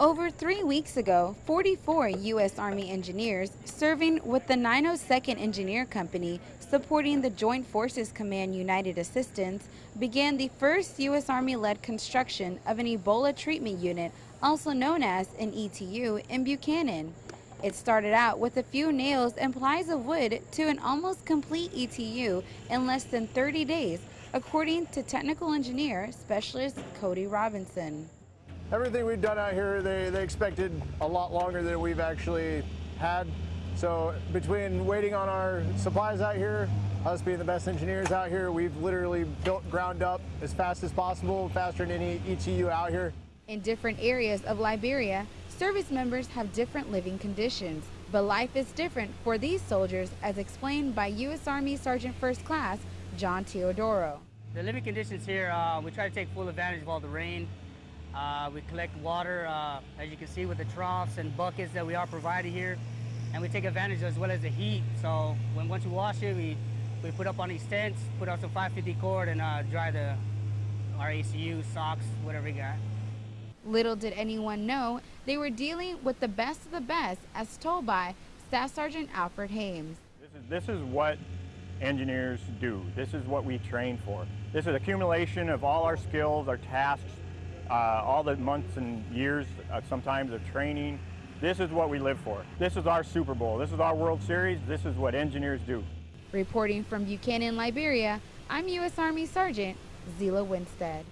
Over three weeks ago, 44 U.S. Army engineers serving with the 902nd Engineer Company supporting the Joint Forces Command United Assistance began the first U.S. Army-led construction of an Ebola treatment unit, also known as an ETU, in Buchanan. It started out with a few nails and plies of wood to an almost complete ETU in less than 30 days, according to technical engineer specialist Cody Robinson. Everything we've done out here, they, they expected a lot longer than we've actually had. So between waiting on our supplies out here, us being the best engineers out here, we've literally built ground up as fast as possible, faster than any ETU out here. In different areas of Liberia, service members have different living conditions, but life is different for these soldiers as explained by U.S. Army Sergeant First Class John Teodoro. The living conditions here, uh, we try to take full advantage of all the rain uh, we collect water, uh, as you can see, with the troughs and buckets that we are provided here. And we take advantage as well as the heat. So when once we wash it, we, we put up on these tents, put out some 550 cord and uh, dry the our ACU, socks, whatever we got. Little did anyone know they were dealing with the best of the best, as told by Staff Sergeant Alfred Hames. This is, this is what engineers do. This is what we train for. This is accumulation of all our skills, our tasks, uh, all the months and years uh, sometimes of training. This is what we live for. This is our Super Bowl. This is our World Series. This is what engineers do. Reporting from Buchanan, Liberia, I'm U.S. Army Sergeant Zila Winstead.